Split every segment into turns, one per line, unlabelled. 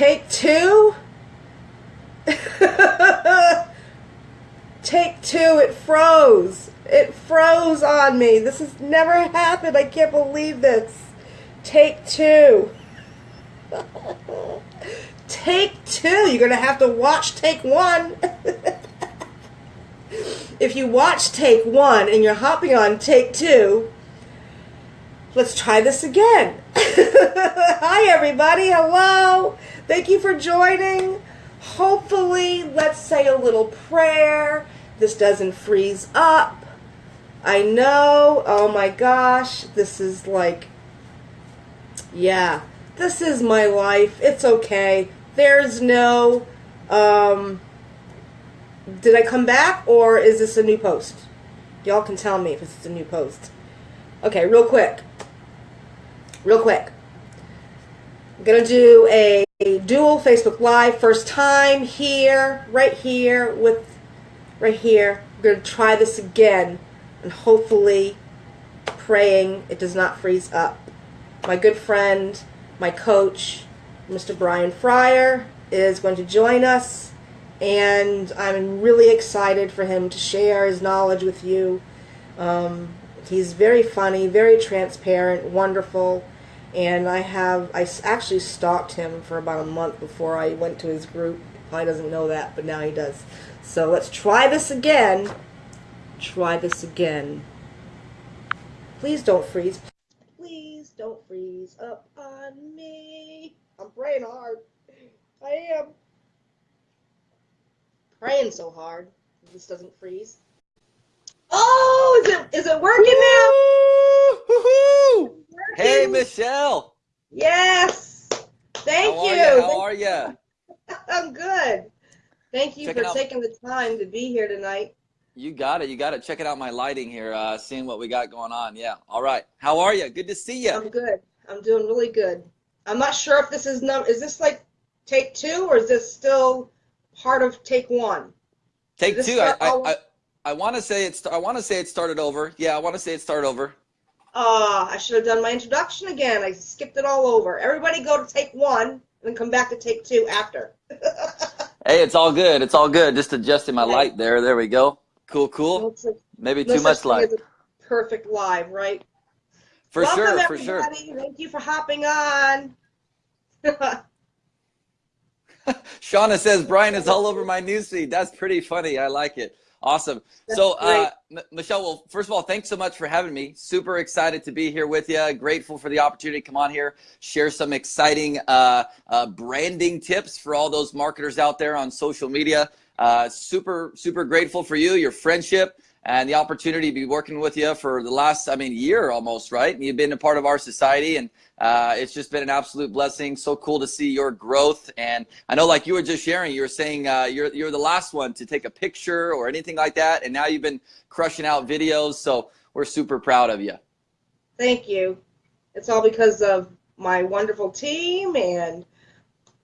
Take two. Take two, it froze. It froze on me. This has never happened. I can't believe this. Take two. take two. You're going to have to watch take one. if you watch take one and you're hopping on take two, let's try this again. Hi, everybody. Hello. Thank you for joining. Hopefully, let's say a little prayer. This doesn't freeze up. I know. Oh my gosh. This is like, yeah, this is my life. It's okay. There's no, um, did I come back or is this a new post? Y'all can tell me if it's a new post. Okay, real quick. Real quick. I'm going to do a, a dual Facebook Live first time here, right here, with, right here. We're going to try this again and hopefully praying it does not freeze up. My good friend, my coach, Mr. Brian Fryer, is going to join us and I'm really excited for him to share his knowledge with you. Um, he's very funny, very transparent, wonderful, and I have I actually stalked him for about a month before I went to his group. He doesn't know that, but now he does. So let's try this again. Try this again. Please don't freeze. Please don't freeze up on me. I'm praying hard. I am praying so hard. This doesn't freeze. Oh, is it is it working
now? Working? Hey, Michelle.
Yes. Thank
How
you.
you. How are you?
I'm good. Thank you
Checking
for taking the time to be here tonight.
You got it. You got it. Checking out my lighting here, uh, seeing what we got going on. Yeah. All right. How are you? Good to see you.
I'm good. I'm doing really good. I'm not sure if this is num. Is this like take two or is this still part of take one?
Take two. I I, I, I want to say it's. I want to say it started over. Yeah. I want to say it started over.
Ah, I should have done my introduction again. I skipped it all over. Everybody go to take one and then come back to take two after.
Hey, it's all good. It's all good. Just adjusting my
Okay.
light there. There we go. Cool. Cool. Maybe
no
too much light.
Perfect live, right?
For
Welcome,
sure. For sure.
everybody. Thank you for hopping on.
Shauna says Brian is all over my newsfeed. That's pretty funny. I like it. Awesome.
That's
so, uh. Michelle, well, first of all, thanks so much for having me. Super excited to be here with you. Grateful for the opportunity to come on here, share some exciting uh, uh, branding tips for all those marketers out there on social media. Uh, super, super grateful for you, your friendship, and the opportunity to be working with you for the last, I mean, year almost, right? And You've been a part of our society, and uh, it's just been an absolute blessing. So cool to see your growth. And I know, like you were just sharing, you were saying uh, you're you're the last one to take a picture or anything like that, and now you've been crushing out videos. So we're super proud of you.
Thank you. It's all because of my wonderful team and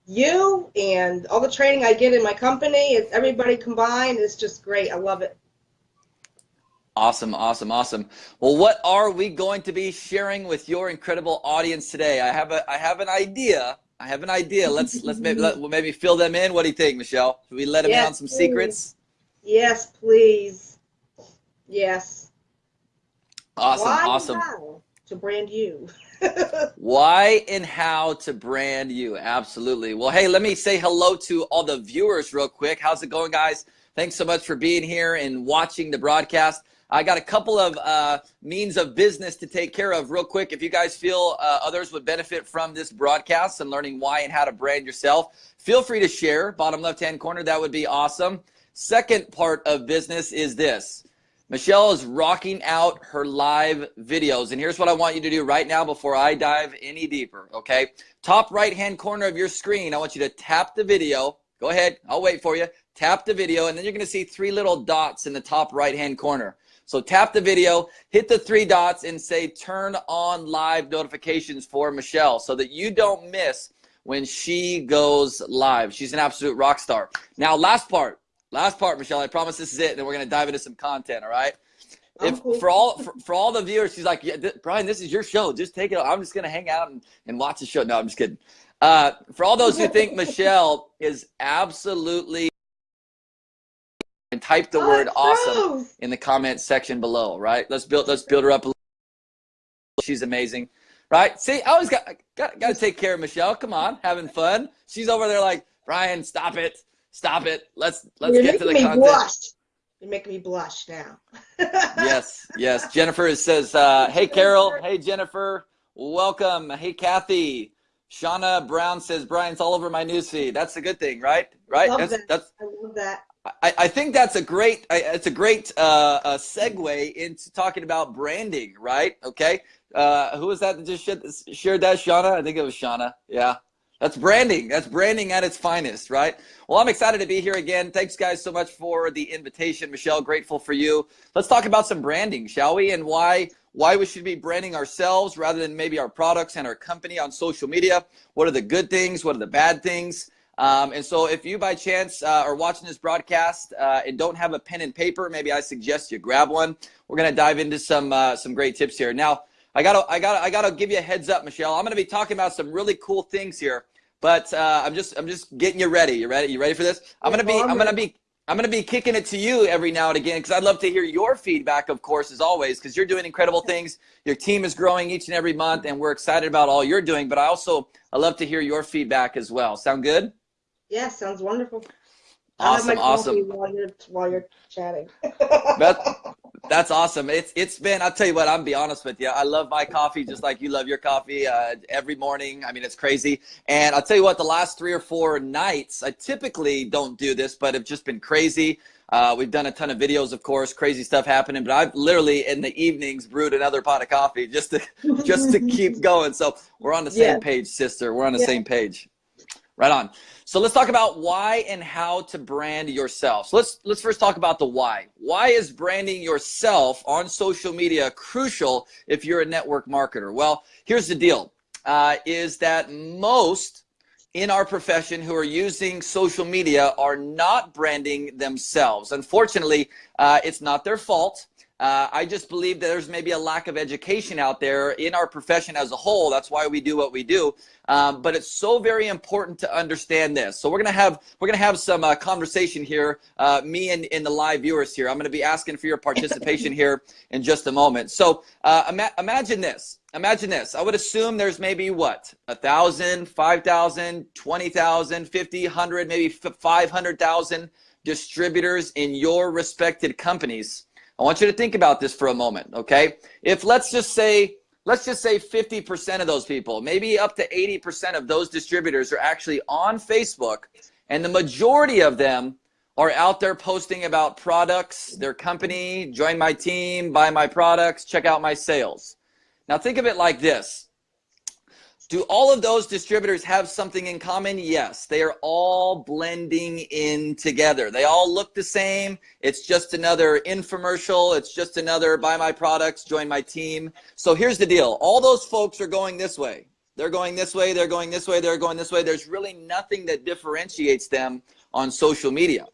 you and all the training I get in my company. It's everybody combined. It's just great. I love it.
Awesome, awesome, awesome. Well, what are we going to be sharing with your incredible audience today? I have a I have an idea. I have an idea. Let's let's maybe let, we'll maybe fill them in. What do you think, Michelle? Should we let them in
Yes,
on some
please.
secrets?
Yes, please. Yes.
Awesome,
Why and
awesome.
how to brand you.
Why and how to brand you. Absolutely. Well, hey, let me say hello to all the viewers real quick. How's it going, guys? Thanks so much for being here and watching the broadcast. I got a couple of uh, means of business to take care of real quick. If you guys feel uh, others would benefit from this broadcast and learning why and how to brand yourself, feel free to share. Bottom left hand corner, that would be awesome. Second part of business is this. Michelle is rocking out her live videos. And here's what I want you to do right now before I dive any deeper, okay? Top right hand corner of your screen, I want you to tap the video. Go ahead, I'll wait for you. Tap the video, and then you're gonna see three little dots in the top right hand corner. So tap the video, hit the three dots, and say turn on live notifications for Michelle so that you don't miss when she goes live. She's an absolute rock star. Now, last part, last part, Michelle, I promise this is it, and then we're gonna dive into some content, all right? if for all for, for all the viewers, she's like, yeah, th- Brian, this is your show. Just take it. I'm just gonna hang out and, and watch the show. No, I'm just kidding. Uh, for all those who think Michelle is absolutely and type the
Oh,
word awesome
gross.
in the comment section below, right? Let's build let's build her up a little. She's amazing. Right? See, I always got got got to take care of Michelle. Come on, having fun. She's over there like, Brian, stop it. Stop it. Let's let's
You're
get to the
me
content.
blush. You're making me blush now.
yes, yes. Jennifer says, uh, "Hey Carol, hey Jennifer, welcome. Hey Kathy, Shauna Brown says Brian's all over my newsfeed. That's a good thing, right? Right?
Love
That's
that.
that's.
I love that.
I, I think that's a great it's a great uh, uh, segue into talking about branding, right? Okay. Uh, who was that that just shared, shared that? Shauna? I think it was Shauna. Yeah. That's branding. That's branding at its finest, right? Well, I'm excited to be here again. Thanks, guys, so much for the invitation. Michelle, grateful for you. Let's talk about some branding, shall we? And why why we should be branding ourselves rather than maybe our products and our company on social media. What are the good things? What are the bad things? Um, and so, if you by chance uh, are watching this broadcast uh, and don't have a pen and paper, maybe I suggest you grab one. We're gonna dive into some uh, some great tips here. Now, I gotta I gotta I gotta give you a heads up, Michelle. I'm gonna be talking about some really cool things here, but uh, I'm just I'm just getting you ready. You ready? You ready for this? I'm gonna be
I'm
I'm gonna be I'm gonna be kicking it to you every now and again because I'd love to hear your feedback, of course, as always, because you're doing incredible things. Your team is growing each and every month, and we're excited about all you're doing. But I also I love to hear your feedback as well. Sound good?
Yeah, sounds wonderful.
Awesome, awesome.
While you're while you're chatting.
That, that's awesome. It's it's been. I'll tell you what. I'm be honest with you. I love my coffee just like you love your coffee. Uh, every morning. I mean, it's crazy. And I'll tell you what. The last three or four nights, I typically don't do this, but have just been crazy. Uh, we've done a ton of videos, of course, crazy stuff happening. But I've literally in the evenings brewed another pot of coffee just to just to keep going. So we're on the same
Yeah.
page, sister. We're on the
Yeah.
same page. Right on. So let's talk about why and how to brand yourself. So let's let's first talk about the why. Why is branding yourself on social media crucial if you're a network marketer? Well, here's the deal: uh, is that most in our profession who are using social media are not branding themselves. Unfortunately, uh, it's not their fault. Uh, I just believe that there's maybe a lack of education out there in our profession as a whole. That's why we do what we do. Um, but it's so very important to understand this. So we're gonna have we're gonna have some uh, conversation here, uh, me and, and the live viewers here. I'm gonna be asking for your participation here in just a moment. So uh, ima- imagine this. Imagine this. I would assume there's maybe what a thousand, five thousand, twenty thousand, fifty, hundred, maybe five hundred thousand distributors in your respected companies. I want you to think about this for a moment, okay? If let's just say, let's just say 50% of those people, maybe up to 80% of those distributors are actually on Facebook, and the majority of them are out there posting about products, their company, join my team, buy my products, check out my sales. Now think of it like this. Do all of those distributors have something in common? Yes, they are all blending in together. They all look the same. It's just another infomercial. It's just another buy my products, join my team. So here's the deal. All those folks are going this way. They're going this way, they're going this way, they're going this way. There's really nothing that differentiates them on social media.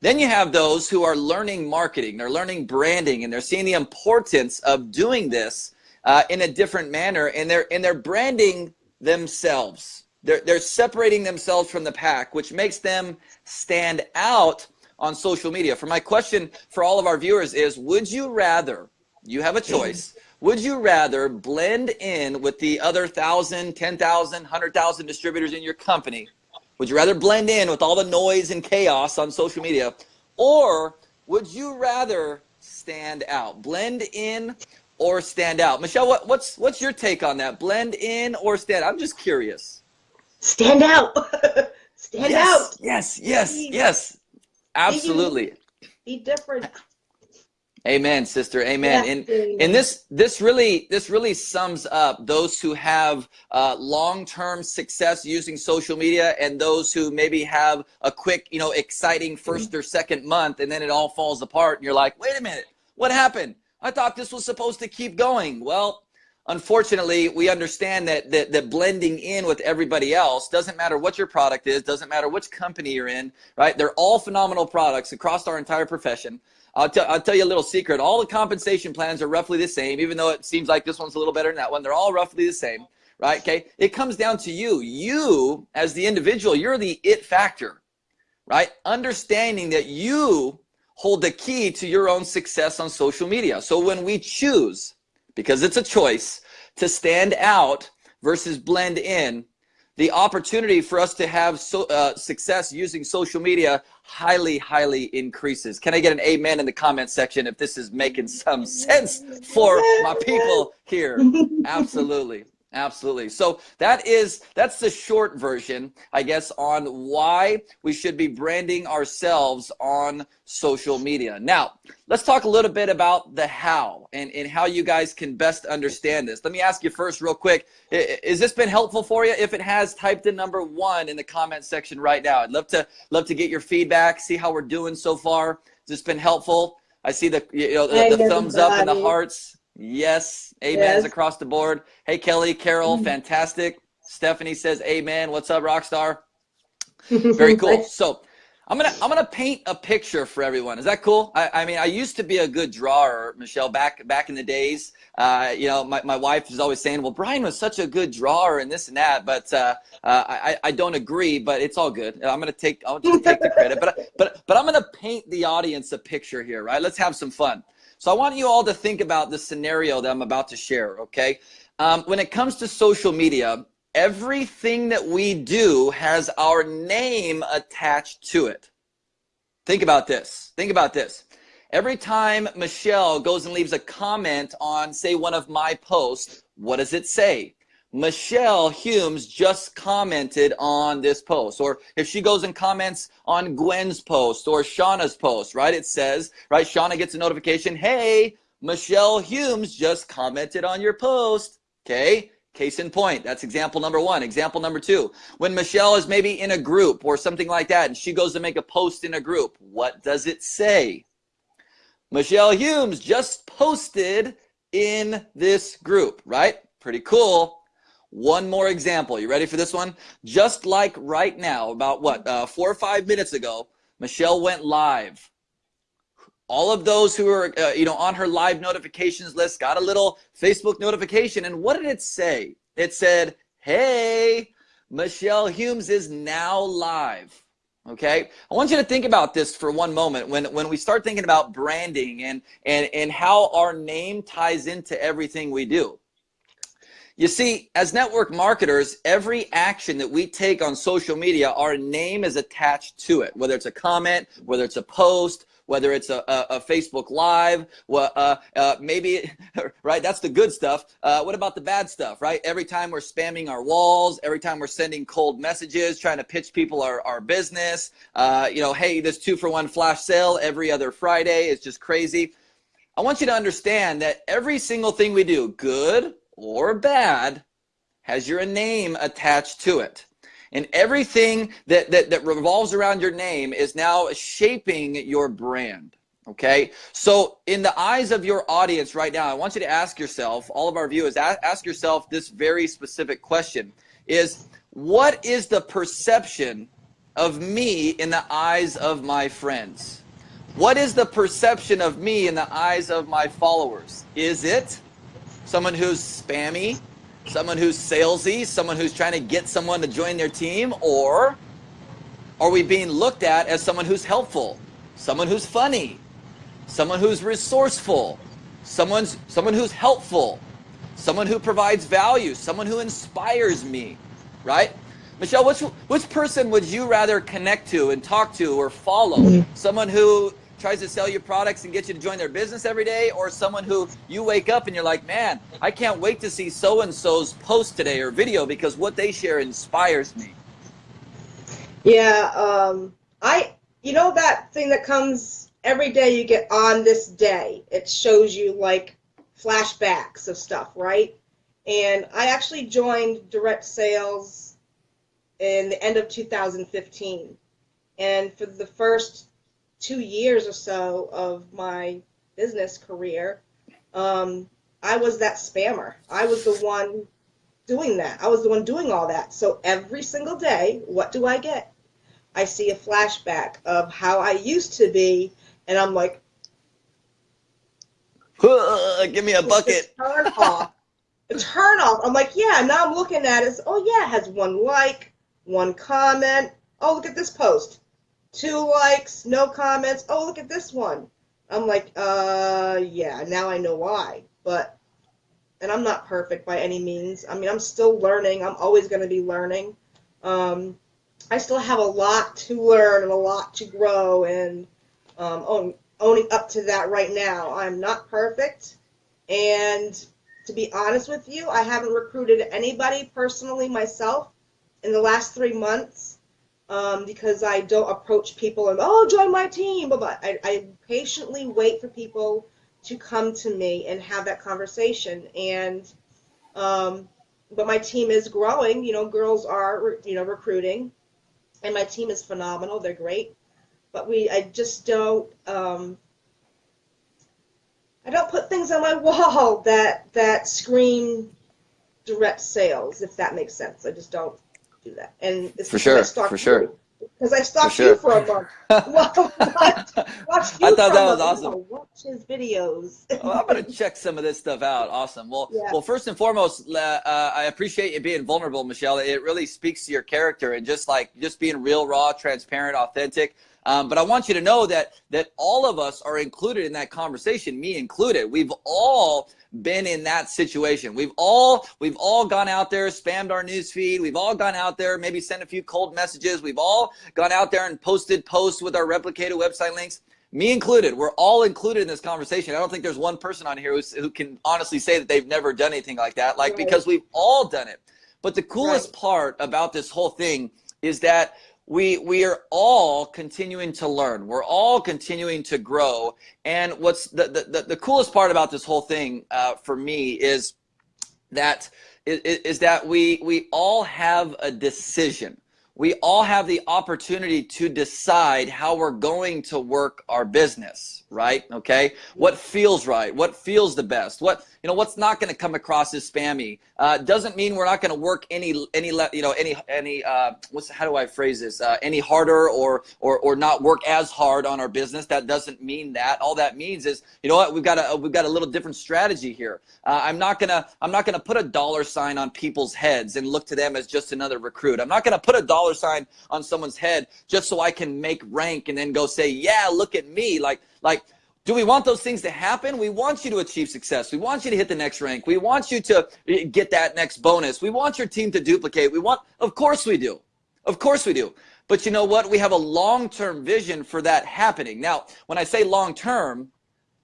Then you have those who are learning marketing, they're learning branding, and they're seeing the importance of doing this uh, in a different manner, and they're and they're branding themselves. They're they're separating themselves from the pack, which makes them stand out on social media. For my question for all of our viewers is: Would you rather? You have a choice. Would you rather blend in with the other thousand, ten thousand, hundred thousand distributors in your company? Would you rather blend in with all the noise and chaos on social media? Or would you rather stand out? Blend in or stand out? Michelle, what, what's what's your take on that? Blend in or stand? I'm just curious.
Stand out. Stand
yes,
out.
yes, yes,
Be-
yes. Absolutely.
Be different.
Amen, sister. Amen.
Yeah,
And and this this really this really sums up those who have uh, long term success using social media and those who maybe have a quick you know exciting first or second month and then it all falls apart and you're like wait a minute what happened I thought this was supposed to keep going well unfortunately we understand that, that that blending in with everybody else doesn't matter what your product is doesn't matter which company you're in right they're all phenomenal products across our entire profession I'll, t- I'll tell you a little secret. All the compensation plans are roughly the same, even though it seems like this one's a little better than that one. They're all roughly the same, right? Okay. It comes down to you. You, as the individual, you're the it factor, right? Understanding that you hold the key to your own success on social media. So when we choose, because it's a choice, to stand out versus blend in, the opportunity for us to have so, uh, success using social media highly, highly increases. Can I get an amen in the comment section if this is making some sense for my people here? Absolutely. Absolutely. So that is that's the short version, I guess, on why we should be branding ourselves on social media. Now, let's talk a little bit about the how and, and how you guys can best understand this. Let me ask you first real quick. Has this been helpful for you? If it has, type the number one in the comment section right now. I'd love to love to get your feedback, see how we're doing so far. Has this been helpful? I see the you know the, the thumbs up and the hearts. Yes. Amen yes. across the board. Hey, Kelly, Carol, mm-hmm. fantastic. Stephanie says amen. What's up, Rockstar? Very cool. So I'm gonna I'm gonna paint a picture for everyone. Is that cool? I, I mean, I used to be a good drawer, Michelle, back back in the days. Uh, you know, my, my wife is always saying, "Well, Brian was such a good drawer and this and that," but uh, uh, I I don't agree. But it's all good. I'm gonna take I'll just take the credit. But but but I'm gonna paint the audience a picture here, right? Let's have some fun. So I want you all to think about the scenario that I'm about to share, okay? Um, when it comes to social media, everything that we do has our name attached to it. Think about this. Think about this. Every time Michelle goes and leaves a comment on, say, one of my posts, what does it say? Michelle Humes just commented on this post. Or if she goes and comments on Gwen's post or Shauna's post, right? It says, right? Shauna gets a notification, hey, Michelle Humes just commented on your post. Okay. Case in point, that's example number one. Example number two, when Michelle is maybe in a group or something like that, and she goes to make a post in a group, what does it say? Michelle Humes just posted in this group, right? Pretty cool. One more example. You ready for this one? Just like right now, about what, uh, four or five minutes ago, Michelle went live. All of those who are, uh, you know, on her live notifications list got a little Facebook notification. And what did it say? It said, hey, Michelle Humes is now live. Okay, I want you to think about this for one moment. When when we start thinking about branding and and and how our name ties into everything we do. You see, as network marketers, every action that we take on social media, our name is attached to it, whether it's a comment, whether it's a post, whether it's a, a, a Facebook Live, uh, uh, maybe, right, that's the good stuff. Uh, what about the bad stuff, right? Every time we're spamming our walls, every time we're sending cold messages, trying to pitch people our, our business, uh, you know, hey, this two for one flash sale every other Friday is just crazy. I want you to understand that every single thing we do, good or bad has your name attached to it. And everything that, that, that revolves around your name is now shaping your brand. Okay. So in the eyes of your audience right now, I want you to ask yourself, all of our viewers, ask yourself this very specific question is what is the perception of me in the eyes of my friends? What is the perception of me in the eyes of my followers? Is it someone who's spammy, someone who's salesy, someone who's trying to get someone to join their team, or are we being looked at as someone who's helpful, someone who's funny, someone who's resourceful, someone's someone who's helpful, someone who provides value, someone who inspires me, right? Michelle, which which person would you rather connect to and talk to or follow? Mm -hmm. Someone who tries to sell you products and get you to join their business every day or someone who you wake up and you're like, man, I can't wait to see so-and-so's post today or video because what they share inspires me.
Yeah, um, I, you know that thing that comes every day you get on this day, it shows you like flashbacks of stuff, right? And I actually joined direct sales in the end of 2015. And for the first two years or so of my business career, um, I was that spammer. I was the one doing that. I was the one doing all that. So every single day, what do I get? I see a flashback of how I used to be, and I'm like,
Give me a bucket.
turn off. Turn off. I'm like, yeah. Now I'm looking at it. Oh yeah, it has one like, one comment. Oh look at this post. Two likes, no comments. Oh look at this one. I'm like, uh, yeah. Now I know why. But, and I'm not perfect by any means. I mean, I'm still learning. I'm always going to be learning. Um, I still have a lot to learn and a lot to grow and um, own, owning up to that right now. I'm not perfect. And to be honest with you, I haven't recruited anybody personally myself in the last three months um, because I don't approach people and, oh, join my team. But I, I patiently wait for people to come to me and have that conversation. And, um, but my team is growing. You know, girls are, you know, recruiting and my team is phenomenal. They're great, but we I just don't um, I don't put things on my wall that that scream direct sales, if that makes sense. I just don't do that. And
it's for sure, for sure.
Because I stalked sure. you for a month. well, watch, watch
I thought that was awesome.
watch his videos.
well, I'm gonna check some of this stuff out. Awesome. Well, yeah. well, first and foremost, uh, I appreciate you being vulnerable, Michelle. It really speaks to your character and just like just being real, raw, transparent, authentic. Um, but I want you to know that that all of us are included in that conversation, me included. We've all been in that situation. We've all we've all gone out there, spammed our news feed. We've all gone out there, maybe sent a few cold messages. We've all gone out there and posted posts with our replicated website links. Me included. We're all included in this conversation. I don't think there's one person on here who can honestly say that they've never done anything like that. Like right. because we've all done it. But the coolest right. part about this whole thing is that we we are all continuing to learn. We're all continuing to grow. And what's the the, the coolest part about this whole thing uh, for me is that is, is that we we all have a decision we all have the opportunity to decide how we're going to work our business right? Okay? What feels right? What feels the best? What you know what's not going to come across as spammy? Uh, doesn't mean we're not going to work any any you know any any uh, what's how do I phrase this? Uh, any harder or or or not work as hard on our business. That doesn't mean that. All that means is you know what? We've got a we've got a little different strategy here. Uh, I'm not gonna I'm not gonna put a dollar sign on people's heads and look to them as just another recruit. I'm not gonna put a dollar sign on someone's head just so I can make rank and then go say yeah look at me like like do we want those things to happen? We want you to achieve success. We want you to hit the next rank. We want you to eh, get that next bonus. We want your team to duplicate. We want, of course we do. Of course we do. But you know what? We have a long-term vision for that happening. Now, when I say long-term,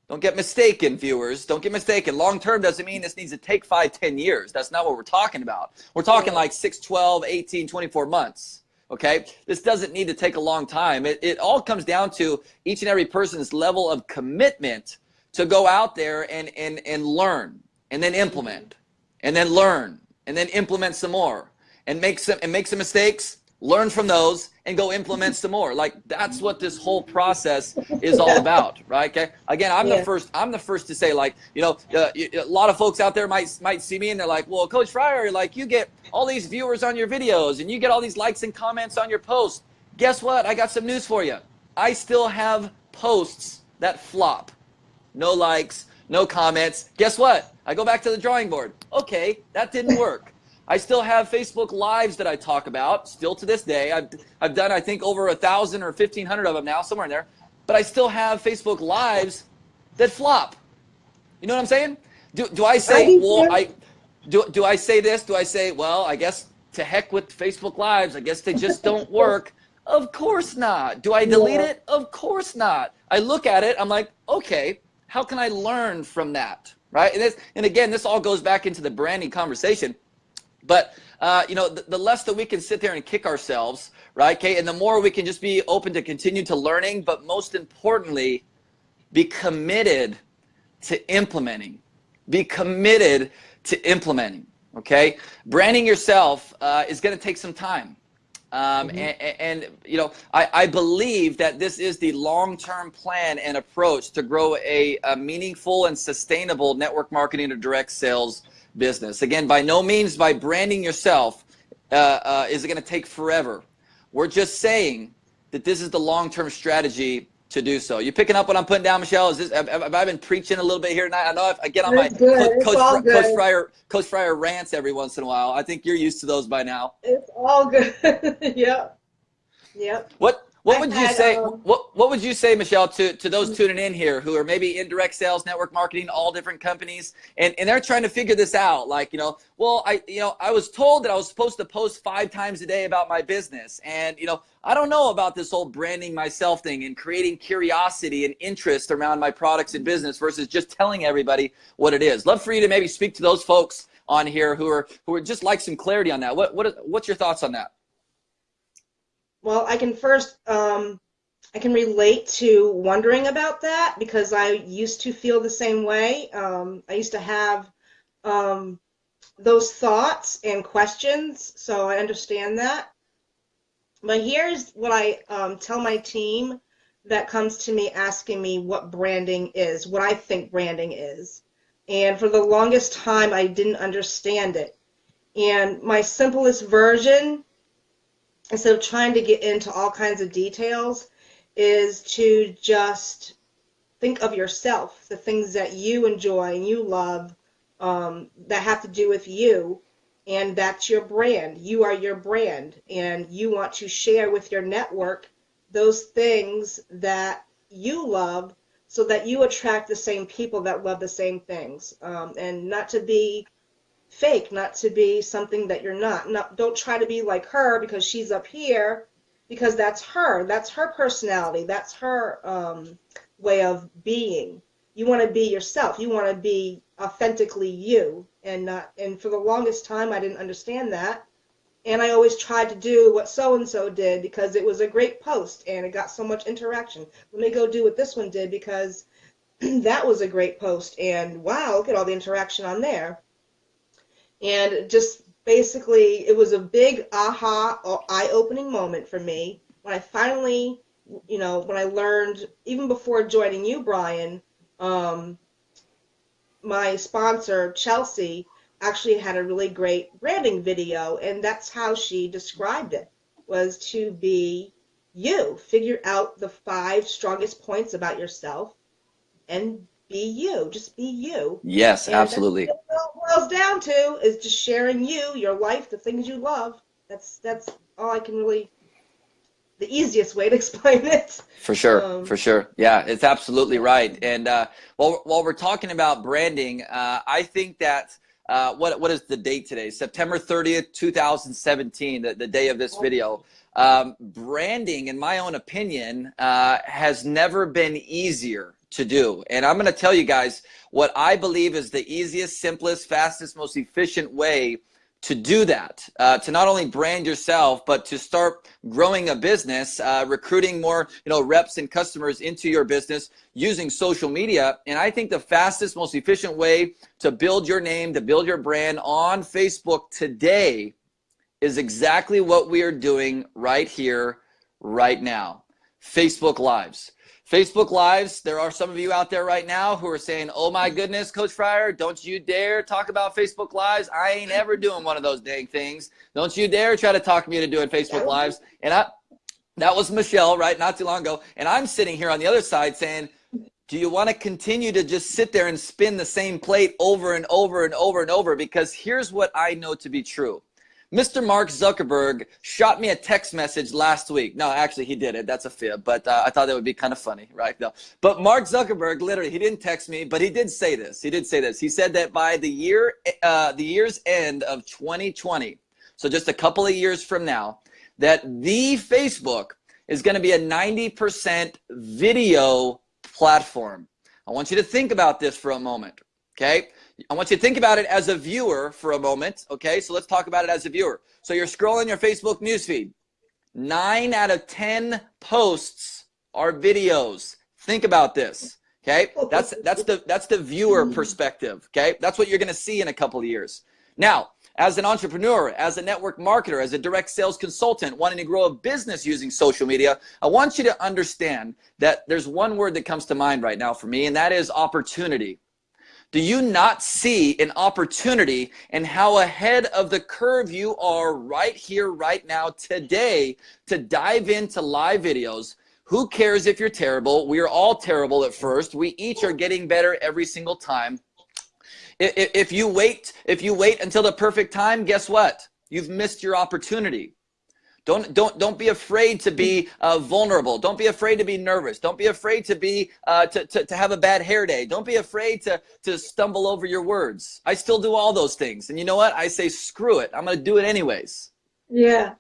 don't get mistaken, viewers. Don't get mistaken. Long-term doesn't mean this needs to take five, ten years. That's not what we're talking about. We're talking like 6, 12, 18, 24 months okay this doesn't need to take a long time it, it all comes down to each and every person's level of commitment to go out there and and and learn and then implement and then learn and then implement some more and make some and make some mistakes learn from those and go implement some more. Like that's what this whole process is all about right? Okay? Again i'm yeah. the first i'm the first to say like you know uh, a lot of folks out there might might see me and they're like well coach fryer like you get all these viewers on your videos and you get all these likes and comments on your posts. Guess what? I got some news for you. I still have posts that flop. No likes no comments. Guess what? I go back to the drawing board. Okay that didn't work I still have Facebook Lives that I talk about, still to this day. I've, I've done, I think, over a thousand or 1,500 of them now, somewhere in there. But I still have Facebook Lives that flop. You know what I'm saying? Do, do I say, well, I, do, do I say this? Do I say, well, I guess to heck with Facebook Lives. I guess they just don't work. Of course not. Do I delete it? Of course not. I look at it, I'm like, okay, how can I learn from that? Right? And, this, and again, this all goes back into the branding conversation. But uh, you know, the, the, less that we can sit there and kick ourselves, right? Okay, and the more we can just be open to continue to learning, but most importantly, be committed to implementing. Be committed to implementing. Okay, branding yourself uh, is going to take some time. Um, mm -hmm. and, and, you know, I, I believe that this is the long-term plan and approach to grow a, a meaningful and sustainable network marketing or direct sales business. Again, by no means by branding yourself uh, uh, is it going to take forever. We're just saying that this is the long-term strategy to do so. You picking up what I'm putting down, Michelle? Is this have, have I been preaching a little bit here tonight? I know if I get on
It's
my
good.
Coach,
It's all
Coach. Coach Fryer Coach Fryer rants every once in a while. I think you're used to those by now.
It's all good. yep. Yep.
What what would you say?
um,
what what would you say, Michelle, to to those tuning in here who are maybe in direct sales, network marketing, all different companies, and and they're trying to figure this out? Like you know, well, I you know I was told that I was supposed to post five times a day about my business, and you know I don't know about this whole branding myself thing and creating curiosity and interest around my products and business versus just telling everybody what it is. Love for you to maybe speak to those folks on here who are who are just like some clarity on that. What what what's your thoughts on that?
Well, I can first, um, I can relate to wondering about that because I used to feel the same way. Um, I used to have um, those thoughts and questions, so I understand that. But here's what I um, tell my team that comes to me asking me what branding is, what I think branding is. And for the longest time, I didn't understand it. And my simplest version instead of trying to get into all kinds of details, is to just think of yourself, the things that you enjoy and you love um, that have to do with you, and that's your brand. You are your brand, and you want to share with your network those things that you love so that you attract the same people that love the same things. Um, and not to be fake, not to be something that you're not. not. Don't try to be like her because she's up here, because that's her. That's her personality. That's her um, way of being. You want to be yourself. You want to be authentically you, and not. And for the longest time, I didn't understand that, and I always tried to do what so and so did because it was a great post and it got so much interaction. Let me go do what this one did because that was a great post, and wow, look at all the interaction on there and just basically it was a big aha eye-opening moment for me when i finally you know when i learned even before joining you brian um, my sponsor chelsea actually had a really great branding video and that's how she described it was to be you. Figure out the five strongest points about yourself and be you just be you
Yes,
and that's
absolutely.
what it boils down to is just sharing you, your life, the things you love. That's that's all I can really the easiest way to explain it.
For sure,
Um,
for sure. Yeah, it's absolutely right. And uh, while while we're talking about branding, uh, I think that uh, what what is the date today? September thirtieth, two thousand seventeen, the, the day of this video. Um, branding, in my own opinion, uh, has never been easier to do. And I'm going to tell you guys what I believe is the easiest, simplest, fastest, most efficient way to do that uh, to not only brand yourself but to start growing a business uh, recruiting more you know reps and customers into your business using social media. And i think the fastest most efficient way to build your name to build your brand on facebook today is exactly what we are doing right here right now. Facebook lives Facebook Lives, there are some of you out there right now who are saying, oh my mm-hmm. goodness, Coach Fryer, don't you dare talk about Facebook Lives. I ain't ever doing one of those dang things. Don't you dare try to talk me into doing Facebook Lives. And I, that was Michelle, right, not too long ago. And I'm sitting here on the other side saying, do you want to continue to just sit there and spin the same plate over and over and over and over? Because here's what I know to be true. Mr. Mark Zuckerberg shot me a text message last week. No, actually, he did it. That's a fib, but uh, I thought that would be kind of funny, right? No. But Mark Zuckerberg, literally, he didn't text me, but he did say this. He did say this. He said that by the year, uh, the year's end of 2020, so just a couple of years from now, that the Facebook is going to be a 90% video platform. I want you to think about this for a moment, okay? I want you to think about it as a viewer for a moment. Okay, so let's talk about it as a viewer. So you're scrolling your Facebook newsfeed. Nine out of 10 posts are videos. Think about this. Okay, that's that's the that's the viewer hmm. perspective. Okay, that's what you're going to see in a couple of years. Now, as an entrepreneur, as a network marketer, as a direct sales consultant, wanting to grow a business using social media, I want you to understand that there's one word that comes to mind right now for me, and that is opportunity. Do you not see an opportunity and how ahead of the curve you are right here, right now, today to dive into live videos Who cares if you're terrible? We are all terrible at first. We each are getting better every single time. If you wait, if you wait until the perfect time, guess what? You've missed your opportunity. Don't don't don't be afraid to be uh, vulnerable. Don't be afraid to be nervous. Don't be afraid to be uh, to, to to have a bad hair day. Don't be afraid to to stumble over your words. I still do all those things, and you know what? I say screw it. I'm going to do it anyways.
Yeah,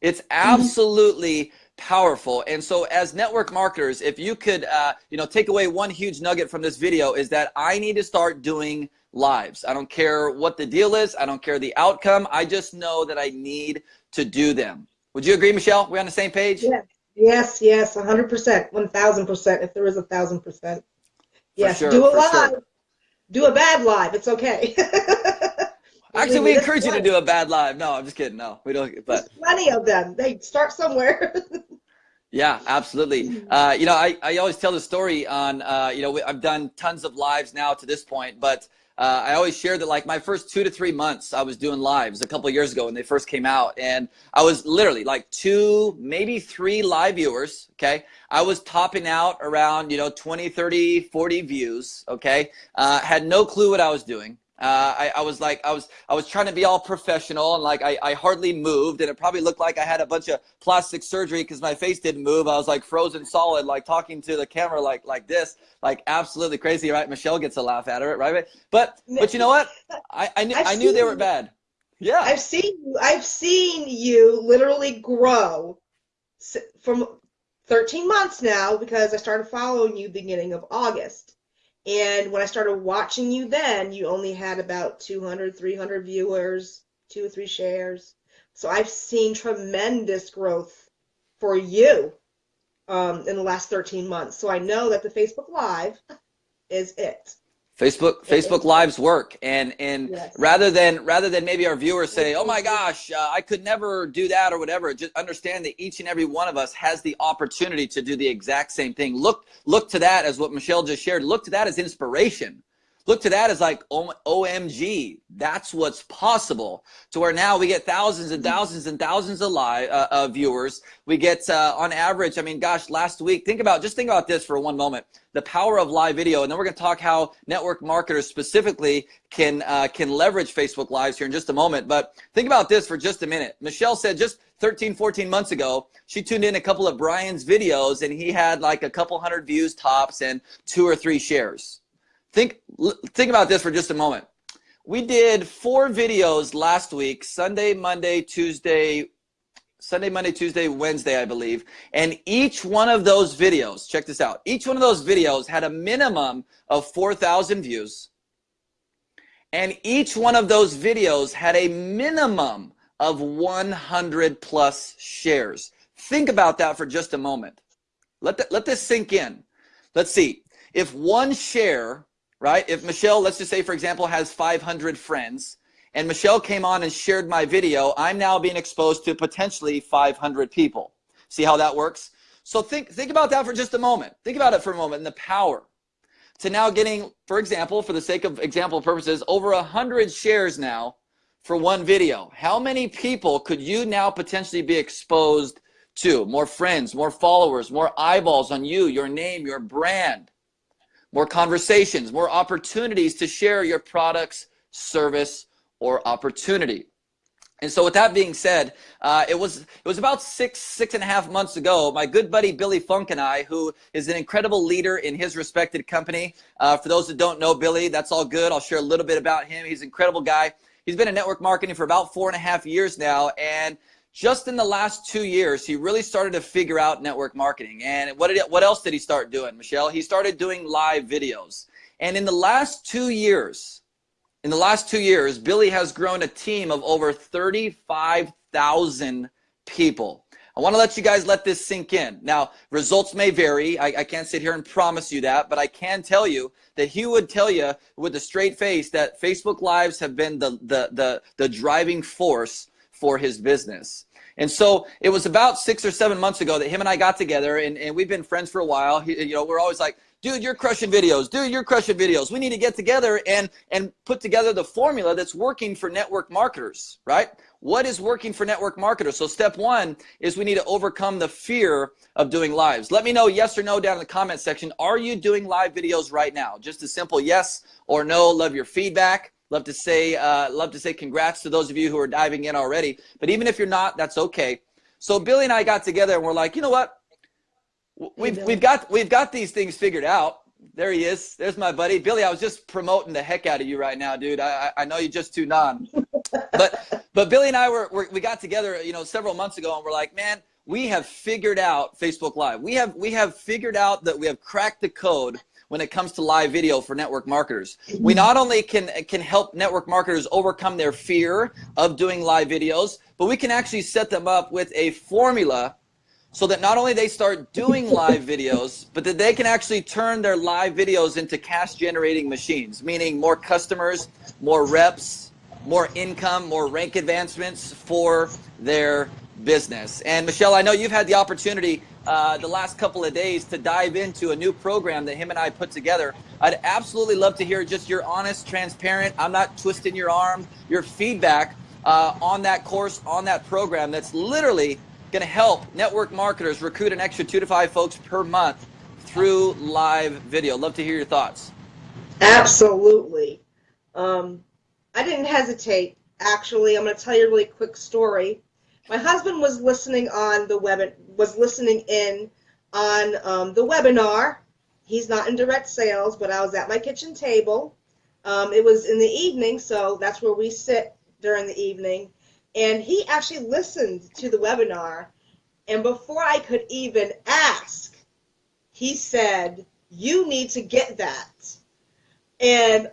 it's absolutely powerful. And so, as network marketers, if you could, uh, you know, take away one huge nugget from this video is that I need to start doing lives. I don't care what the deal is. I don't care the outcome. I just know that I need to do them. Would you agree, Michelle? We're on the same page?
Yes, yes, yes, 100%, 1,000%, if there is a 1,000%. Yes,
sure,
do a live.
sure.
Do a bad live. It's okay.
Actually, we encourage you to do a bad live. No, I'm just kidding. No, we don't. But
There's plenty of them. They start somewhere.
Yeah, absolutely. Uh, you know, I, I always tell the story on, uh, you know, we- I've done tons of lives now to this point, but uh, I always share that like my first two to three months I was doing lives a couple years ago when they first came out. And I was literally like two, maybe three live viewers. Okay. I was topping out around, you know, 20, 30, 40 views. Okay. Uh, had no clue what I was doing. Uh, I, I was like, I was, I was trying to be all professional and like I, I hardly moved and it probably looked like I had a bunch of plastic surgery because my face didn't move. I was like frozen solid, like talking to the camera like like this, like absolutely crazy, right? Michelle gets a laugh out of it, right? But but you know what? I I knew,
I've
I knew they were bad. Yeah,
I've seen you. I've seen you literally grow from 13 months now because I started following you beginning of August. And when I started watching you then, you only had about 200, 300 viewers, two or three shares. So I've seen tremendous growth for you um, in the last 13 months. So I know that the Facebook Live is it.
Facebook Facebook Lives work, and and
Yes.
rather than rather than maybe our viewers say, "Oh my gosh, uh, I could never do that" or whatever, just understand that each and every one of us has the opportunity to do the exact same thing. Look look to that as what Michelle just shared. Look to that as inspiration. Look to that as like "Oh, OMG, that's what's possible. To where now we get thousands and thousands and thousands of live uh, uh, viewers. We get uh, on average. I mean, gosh, last week. Think about just think about this for one moment. The power of live video, and then we're going to talk how network marketers specifically can uh, can leverage Facebook Lives here in just a moment. But think about this for just a minute. Michelle said just 13, 14 months ago, she tuned in a couple of Brian's videos, and he had like a couple hundred views tops and two or three shares. Think think about this for just a moment. We did four videos last week, Sunday, Monday, Tuesday, Sunday, Monday, Tuesday, Wednesday, I believe. And each one of those videos, check this out. Each one of those videos had a minimum of 4,000 views. And each one of those videos had a minimum of 100 plus shares. Think about that for just a moment. Let, that, let this sink in. Let's see. If one share, right? If Michelle, let's just say, for example, has 500 friends, and Michelle came on and shared my video, I'm now being exposed to potentially 500 people. See how that works? So think, think about that for just a moment. Think about it for a moment and the power to now getting, for example, for the sake of example purposes, over 100 shares now for one video. How many people could you now potentially be exposed to? More friends, more followers, more eyeballs on you, your name, your brand, more conversations, more opportunities to share your products, service, or opportunity. And so, with that being said, uh, it was it was about six six and a half months ago. My good buddy Billy Funk and I, who is an incredible leader in his respected company. Uh, for those that don't know Billy, that's all good. I'll share a little bit about him. He's an incredible guy. He's been in network marketing for about four and a half years now, and just in the last two years, he really started to figure out network marketing. And what did what else did he start doing, Michelle? He started doing live videos. And in the last two years, in the last two years, Billy has grown a team of over 35,000 people. I want to let you guys let this sink in. Now, results may vary. I, I, can't sit here and promise you that, but I can tell you that he would tell you with a straight face that Facebook Lives have been the, the, the, the driving force for his business. And so it was about six or seven months ago that him and I got together, and, and we've been friends for a while. He, you know, we're always like, dude, you're crushing videos. Dude, you're crushing videos. We need to get together and and put together the formula that's working for network marketers, right? What is working for network marketers? So step one is we need to overcome the fear of doing lives. Let me know yes or no down in the comment section. Are you doing live videos right now? Just a simple yes or no. Love your feedback. Love to say, uh, love to say congrats to those of you who are diving in already. But even if you're not, that's okay. So Billy and I got together and we're like, you know what? We've we've got we've got these things figured out. There he is. There's my buddy Billy. I was just promoting the heck out of you right now, dude. I I know you just tuned on, but but Billy and I were, were we got together, you know, several months ago, and we're like, man, we have figured out Facebook Live. We have we have figured out that we have cracked the code when it comes to live video for network marketers. We mm-hmm. not only can can help network marketers overcome their fear of doing live videos, but we can actually set them up with a formula so that not only they start doing live videos, but that they can actually turn their live videos into cash generating machines, meaning more customers, more reps, more income, more rank advancements for their business. And Michelle, I know you've had the opportunity uh, the last couple of days to dive into a new program that him and I put together. I'd absolutely love to hear just your honest, transparent, I'm not twisting your arm, your feedback uh, on that course, on that program that's literally going to help network marketers recruit an extra two to five folks per month through live video. Love to hear your thoughts.
Absolutely. Um, I didn't hesitate. Actually, I'm going to tell you a really quick story. My husband was listening on the web, was listening in on um, the webinar. He's not in direct sales, but I was at my kitchen table. Um, it was in the evening, so that's where we sit during the evening. And he actually listened to the webinar. And before I could even ask, he said, You need to get that. And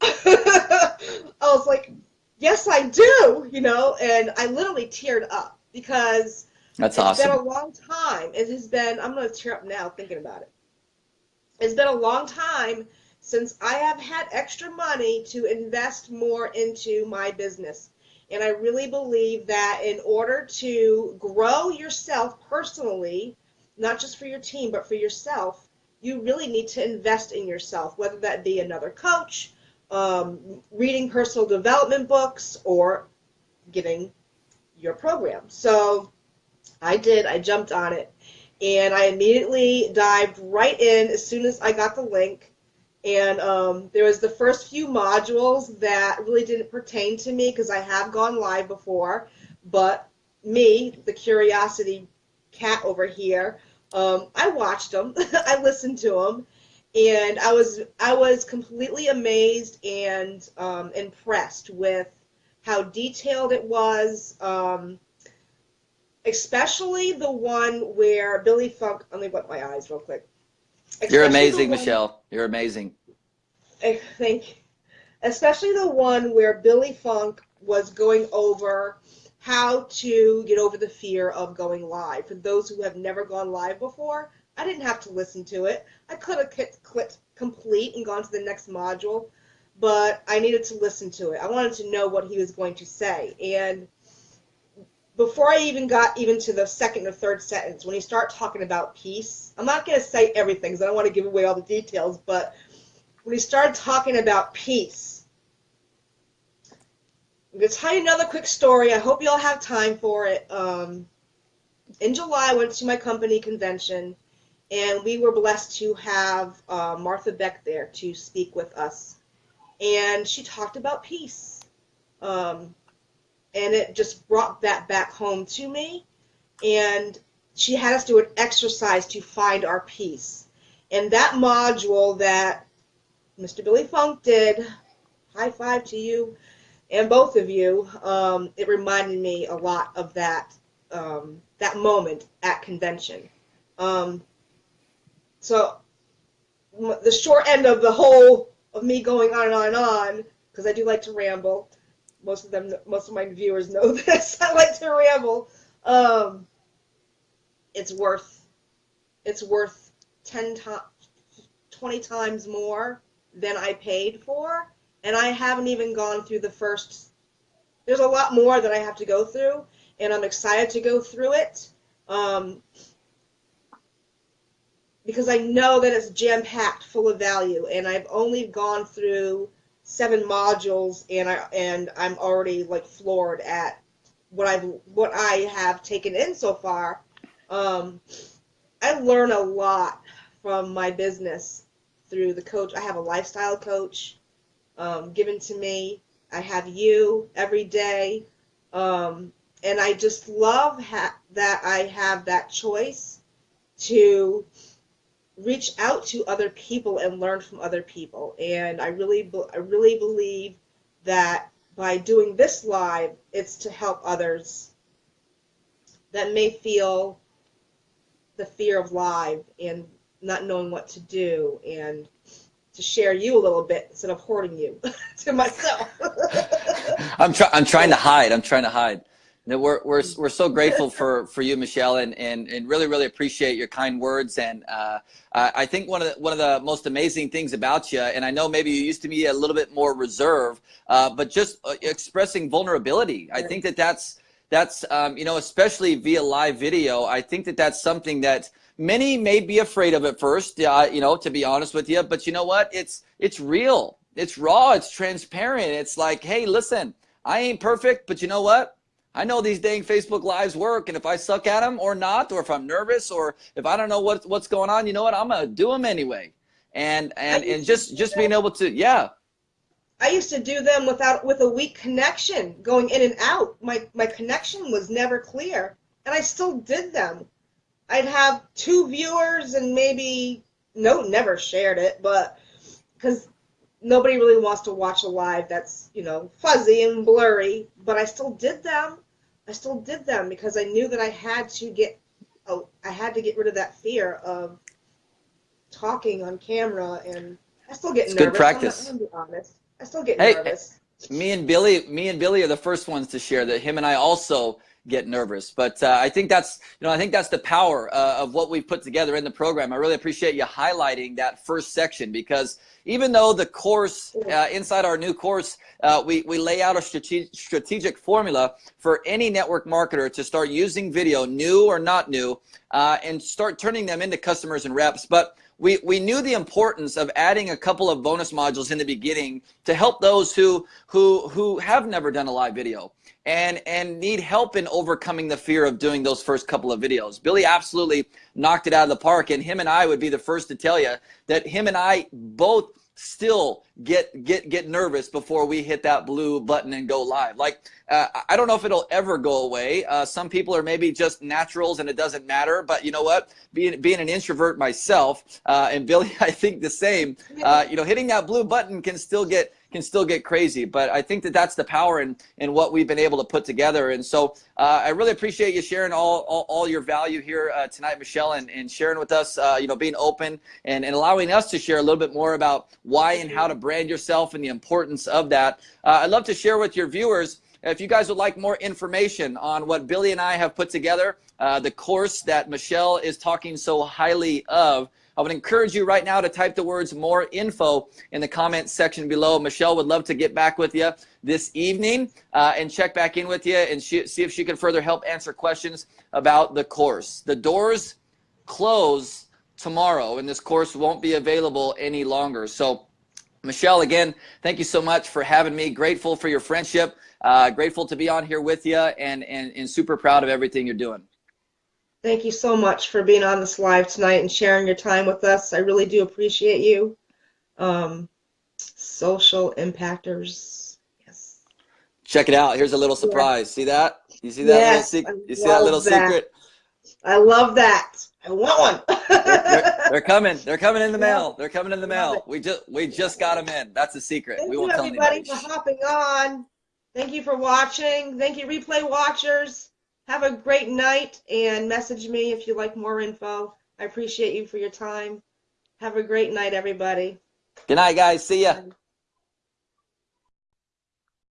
I was like, Yes, I do, you know, and I literally teared up because
that's
it's
awesome.
been a long time. It has been, I'm going to tear up now thinking about it. It's been a long time since I have had extra money to invest more into my business. And I really believe that in order to grow yourself personally, not just for your team, but for yourself, you really need to invest in yourself, whether that be another coach, um, reading personal development books, or getting your program. So I did, I jumped on it. And I immediately dived right in as soon as I got the link and um, there was the first few modules that really didn't pertain to me because I have gone live before, but me, the curiosity cat over here, um, I watched them, I listened to them, and I was I was completely amazed and um, impressed with how detailed it was. Um, especially the one where Billy Funk. Let me wet my eyes real quick
you're amazing, Michelle. You're amazing.
Eh, I think, especially the one where Billy Funk was going over how to get over the fear of going live. For those who have never gone live before, I didn't have to listen to it. I could have clicked complete and gone to the next module, but I needed to listen to it. I wanted to know what he was going to say. And before I even got even to the second or third sentence, when he start talking about peace, I'm not going to say everything because I don't want to give away all the details, but when he started talking about peace, I'm going to tell you another quick story. I hope you all have time for it. Um, in July, I went to my company convention, and we were blessed to have uh, Martha Beck there to speak with us. And she talked about peace. Um, and it just brought that back home to me. And she had us do an exercise to find our peace. And that module that Mr. Billy Funk did, high five to you and both of you, um, it reminded me a lot of that um, that moment at convention. Um, so the short end of the whole of me going on and on and on, because I do like to ramble, most of them, most of my viewers know this. I like to ramble. Um, it's worth, it's worth ten times, twenty times more than I paid for, and I haven't even gone through the first. There's a lot more that I have to go through, and I'm excited to go through it um, because I know that it's jam packed full of value, and I've only gone through seven modules, and I and I'm already like floored at what I've what I have taken in so far. Um, I learn a lot from my business through the coach. I have a lifestyle coach um, given to me. I have you every day. Um, and I just love ha- that I have that choice to reach out to other people and learn from other people. And I really, I really believe that by doing this live, it's to help others that may feel the fear of live and not knowing what to do and to share you a little bit instead of hoarding you to myself.
I'm trying. I'm trying to hide. I'm trying to hide. We're, we're, we're so grateful for, for you, Michelle, and, and, and really, really appreciate your kind words. And uh, I think one of, the, one of the most amazing things about you, and I know maybe you used to be a little bit more reserved, uh, but just uh, expressing vulnerability. I think that that's, that's um, you know, especially via live video, I think that that's something that many may be afraid of at first, uh, you know, to be honest with you. But you know what? It's, it's real. It's raw. It's transparent. It's like, hey, listen, I ain't perfect, but you know what? I know these dang Facebook Lives work, and if I suck at them or not, or if I'm nervous, or if I don't know what, what's going on, you know what? I'm gonna do them anyway. And and and just just being able to, yeah.
I used to do them without with a weak connection, going in and out. My my connection was never clear, and I still did them. I'd have two viewers and maybe no, never shared it, but because nobody really wants to watch a live that's you know fuzzy and blurry but i still did them. I still did them because i knew that i had to get oh i had to get rid of that fear of talking on camera and i still get
it's
nervous
good practice
I'm, not, I'm be honest. I still get
hey,
nervous.
me and billy me and billy are the first ones to share that him and i also get nervous. But uh, I think that's you know I think that's the power uh, of what we've put together in the program. I really appreciate you highlighting that first section because even though the course uh, inside our new course uh, we we lay out a strategic strategic formula for any network marketer to start using video, new or not new, uh, and start turning them into customers and reps. But we, we knew the importance of adding a couple of bonus modules in the beginning to help those who who who have never done a live video and and need help in overcoming the fear of doing those first couple of videos. Billy absolutely knocked it out of the park and him and I would be the first to tell you that him and I both still get get get nervous before we hit that blue button and go live. Like uh, i don't know if it'll ever go away. Uh, some people are maybe just naturals and it doesn't matter but you know what? Being being an introvert myself uh, and billy i think the same. Uh, you know hitting that blue button can still get can still get crazy. But I think that that's the power in, in what we've been able to put together. And so uh, I really appreciate you sharing all, all, all your value here uh, tonight, Michelle, and, and sharing with us, uh, you know, being open and, and allowing us to share a little bit more about why and how to brand yourself and the importance of that. Uh, I'd love to share with your viewers if you guys would like more information on what Billy and I have put together, uh, the course that Michelle is talking so highly of, I would encourage you right now to type the words more info in the comments section below. Michelle would love to get back with you this evening uh, and check back in with you and see if she can further help answer questions about the course. The doors close tomorrow and this course won't be available any longer. So Michelle, again, thank you so much for having me. Grateful for your friendship. Uh, grateful to be on here with you and, and, and super proud of everything you're doing.
Thank you so much for being on this live tonight and sharing your time with us. I really do appreciate you. Um, social impactors. Yes.
Check it out. Here's a little surprise. Yeah. See that? You see that yes, little secret? You see that little that. secret?
I love that. I want one.
they're, they're, they're, coming. They're coming in the mail. They're coming in the mail. We just we just got them in. That's a secret.
Thank
we
won't
you,
tell everybody anybody. for hopping on. Thank you for watching. Thank you, replay watchers. Have a great night and message me if you like more info. I appreciate you for your time. Have a great night, everybody.
Good night, guys. See ya.